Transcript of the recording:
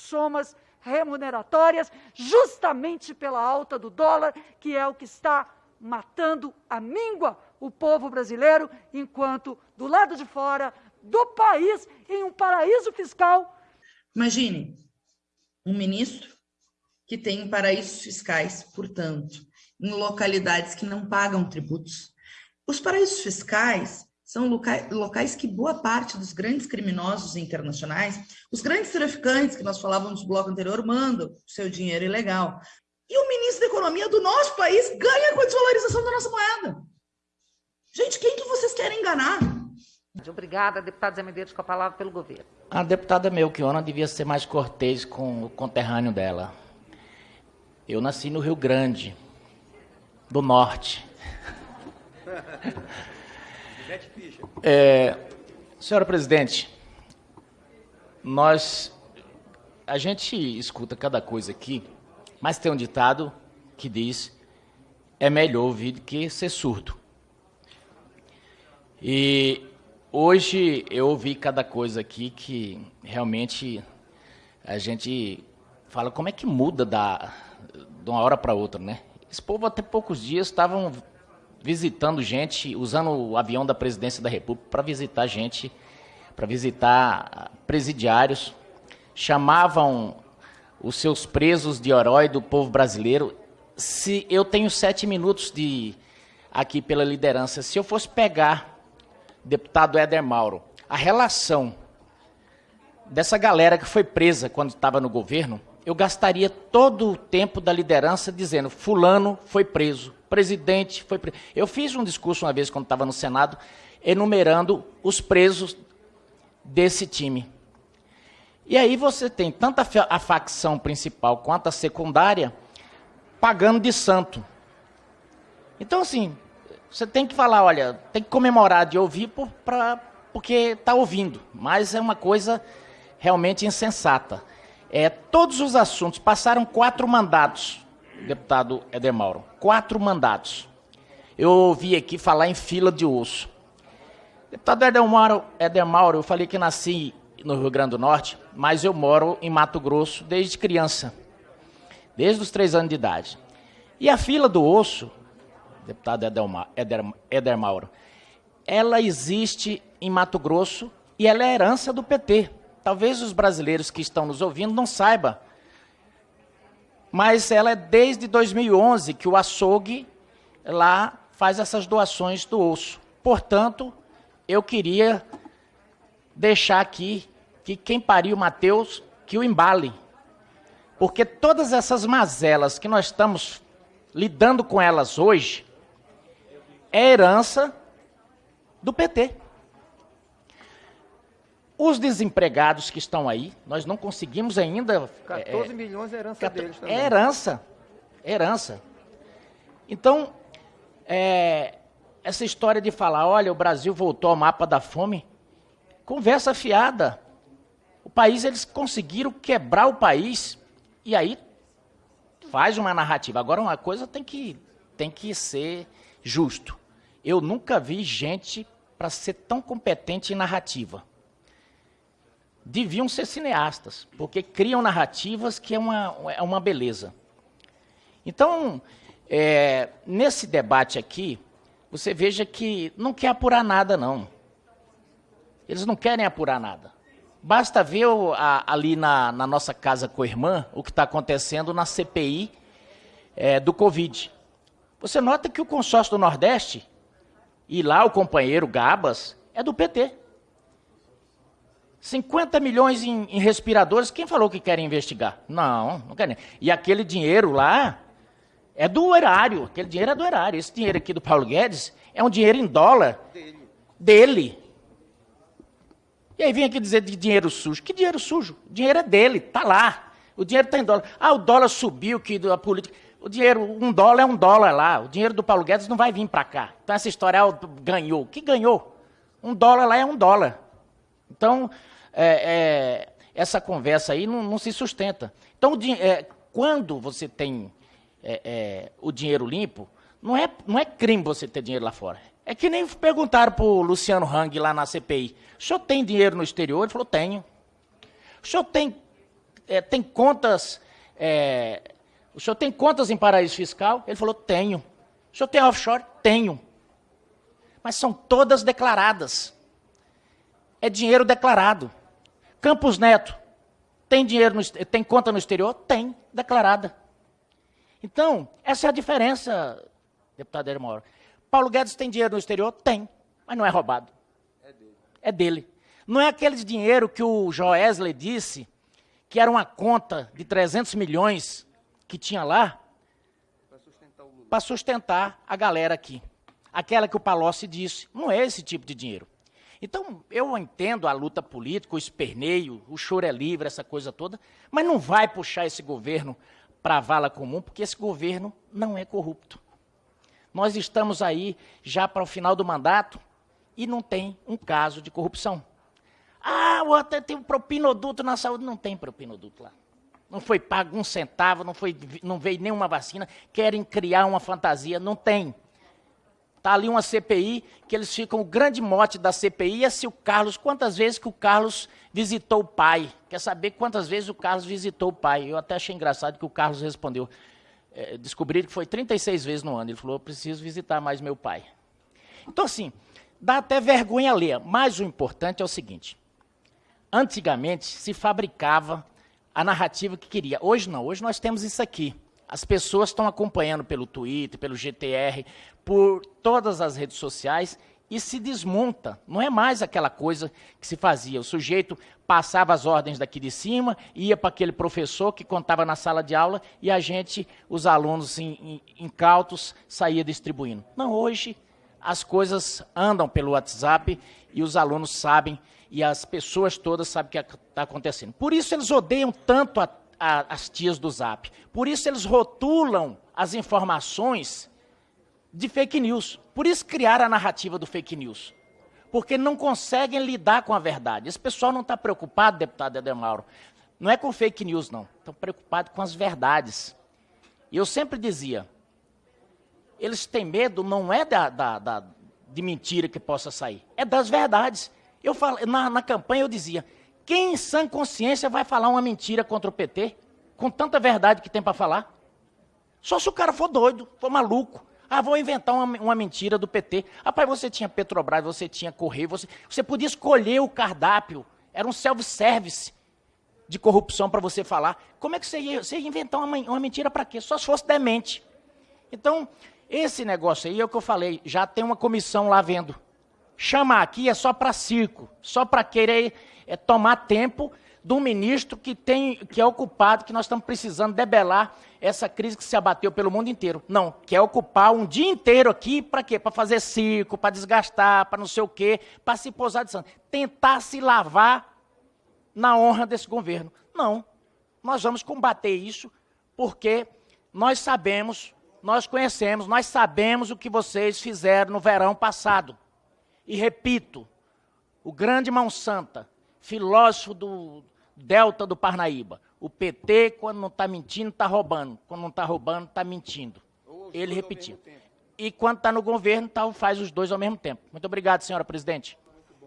somas remuneratórias, justamente pela alta do dólar, que é o que está matando a míngua o povo brasileiro, enquanto do lado de fora do país, em um paraíso fiscal. Imagine um ministro que tem paraísos fiscais, portanto, em localidades que não pagam tributos. Os paraísos fiscais são locais que boa parte dos grandes criminosos internacionais, os grandes traficantes que nós falávamos no bloco anterior, mandam seu dinheiro ilegal. E o ministro da Economia do nosso país ganha com a desvalorização da nossa moeda. Gente, quem que vocês querem enganar? Obrigada, deputada Zé Medeiros, com a palavra pelo governo. A deputada Melchiona devia ser mais cortês com o conterrâneo dela. Eu nasci no Rio Grande, do Norte. É, senhora presidente, nós, a gente escuta cada coisa aqui, mas tem um ditado que diz, é melhor ouvir do que ser surdo. E hoje eu ouvi cada coisa aqui que realmente a gente fala como é que muda da, de uma hora para outra, né? Esse povo até poucos dias estavam visitando gente, usando o avião da presidência da República para visitar gente, para visitar presidiários, chamavam os seus presos de herói do povo brasileiro. Se eu tenho sete minutos de aqui pela liderança, se eu fosse pegar deputado Éder Mauro, a relação dessa galera que foi presa quando estava no governo, eu gastaria todo o tempo da liderança dizendo fulano foi preso, presidente foi. Eu fiz um discurso uma vez quando estava no Senado, enumerando os presos desse time. E aí você tem tanto a facção principal quanto a secundária pagando de santo. Então, assim, você tem que falar, olha, tem que comemorar de ouvir por, pra, porque está ouvindo, mas é uma coisa realmente insensata. É, todos os assuntos passaram quatro mandatos, deputado Eder Mauro, quatro mandatos. Eu ouvi aqui falar em fila de osso. Deputado Eder Mauro, Eder Mauro, eu falei que nasci no Rio Grande do Norte, mas eu moro em Mato Grosso desde criança, desde os três anos de idade. E a fila do osso, deputado Eder, Eder Mauro, ela existe em Mato Grosso e ela é herança do PT. Talvez os brasileiros que estão nos ouvindo não saibam. Mas ela é desde 2011 que o açougue lá faz essas doações do osso. Portanto, eu queria deixar aqui que quem pariu Mateus, que o embale. Porque todas essas mazelas que nós estamos lidando com elas hoje é herança do PT. Os desempregados que estão aí, nós não conseguimos ainda. 14 é, milhões é herança 14, deles também. É herança. É herança. Então, é, essa história de falar, olha, o Brasil voltou ao mapa da fome, conversa fiada. O país, eles conseguiram quebrar o país e aí faz uma narrativa. Agora, uma coisa tem que, tem que ser justo. Eu nunca vi gente para ser tão competente em narrativa deviam ser cineastas, porque criam narrativas que é uma, é uma beleza. Então, é, nesse debate aqui, você veja que não quer apurar nada, não. Eles não querem apurar nada. Basta ver ali na, na, nossa casa com a irmã o que está acontecendo na CPI é, do Covid. Você nota que o consórcio do Nordeste, e lá o companheiro Gabas, é do PT. 50 milhões em, em, respiradores, quem falou que querem investigar? Não, não querem. E aquele dinheiro lá é do erário, aquele dinheiro é do erário. Esse dinheiro aqui do Paulo Guedes é um dinheiro em dólar dele. dele. E aí vem aqui dizer de dinheiro sujo. Que dinheiro sujo? O dinheiro é dele, está lá. O dinheiro está em dólar. Ah, o dólar subiu, que a política... O dinheiro, um dólar é um dólar lá. O dinheiro do Paulo Guedes não vai vir para cá. Então essa história ah, ganhou. que ganhou? Um dólar lá é um dólar. Então, é, é, essa conversa aí não, não se sustenta. Então, é, quando você tem é, é, o dinheiro limpo, não é, não é crime você ter dinheiro lá fora. É que nem perguntaram para o Luciano Hang lá na CPI. O senhor tem dinheiro no exterior? Ele falou, tenho. O senhor tem é, tem contas. O senhor tem contas em paraíso fiscal? Ele falou: tenho. O senhor tem offshore? Tenho. Mas são todas declaradas. É dinheiro declarado. Campos Neto, tem dinheiro, no, tem conta no exterior? Tem, declarada. Então, essa é a diferença, deputado Edmar. Paulo Guedes tem dinheiro no exterior? Tem, mas não é roubado. É dele. É dele. Não é aquele dinheiro que o Joesley disse que era uma conta de 300 milhões que tinha lá para sustentar, sustentar, a galera aqui. Aquela que o Palocci disse. Não é esse tipo de dinheiro. Então, eu entendo a luta política, o esperneio, o choro é livre, essa coisa toda, mas não vai puxar esse governo para a vala comum, porque esse governo não é corrupto. Nós estamos aí já para o final do mandato e não tem um caso de corrupção. Ah, outro tem um propinoduto na saúde. Não tem propinoduto lá. Não foi pago um centavo, não, foi, não veio nenhuma vacina. Querem criar uma fantasia. Não tem. Está ali uma CPI, que eles ficam, o grande mote da CPI é se o Carlos, quantas vezes que o Carlos visitou o pai. Quer saber quantas vezes o Carlos visitou o pai. Eu até achei engraçado que o Carlos respondeu. É, descobriram que foi 36 vezes no ano. Ele falou, eu preciso visitar mais meu pai. Então, assim, dá até vergonha ler. Mas o importante é o seguinte, Antigamente se fabricava a narrativa que queria. Hoje não, hoje nós temos isso aqui. As pessoas estão acompanhando pelo Twitter, pelo GTR, por todas as redes sociais e se desmonta. Não é mais aquela coisa que se fazia. O sujeito passava as ordens daqui de cima, ia para aquele professor que contava na sala de aula e a gente, os alunos incautos, saía distribuindo. Não, hoje as coisas andam pelo WhatsApp e os alunos sabem e as pessoas todas sabem o que está acontecendo. Por isso eles odeiam tanto a, a, as tias do Zap. Por isso eles rotulam as informações de fake news. Por isso criaram a narrativa do fake news. Porque não conseguem lidar com a verdade. Esse pessoal não está preocupado, deputado Edemauro, não é com fake news, não. Estão preocupados com as verdades. E eu sempre dizia, eles têm medo não é da, da, da, de mentira que possa sair, é das verdades. Eu falo, na, na campanha eu dizia, quem em sã consciência vai falar uma mentira contra o PT, com tanta verdade que tem para falar? Só se o cara for doido, for maluco. Ah, vou inventar uma, uma, mentira do PT. Rapaz, você tinha Petrobras, você tinha Correio, você, você podia escolher o cardápio. Era um self-service de corrupção para você falar. Como é que você ia, você ia inventar uma, uma mentira para quê? Só se fosse demente. Então, esse negócio aí é o que eu falei, já tem uma comissão lá vendo. Chamar aqui é só para circo, só para querer é, tomar tempo do ministro que, tem, que é ocupado, que nós estamos precisando debelar essa crise que se abateu pelo mundo inteiro. Não, quer ocupar um dia inteiro aqui para quê? Para fazer circo, para desgastar, para não sei o quê, para se posar de santo. Tentar se lavar na honra desse governo. Não, nós vamos combater isso porque nós sabemos, nós conhecemos, nós sabemos o que vocês fizeram no verão passado. E repito, o grande Mão Santa, filósofo do Delta do Parnaíba, o PT, quando não está mentindo, está roubando. Quando não está roubando, está mentindo. Ele repetiu. E quando está no governo, tá, faz os dois ao mesmo tempo. Muito obrigado, senhora presidente.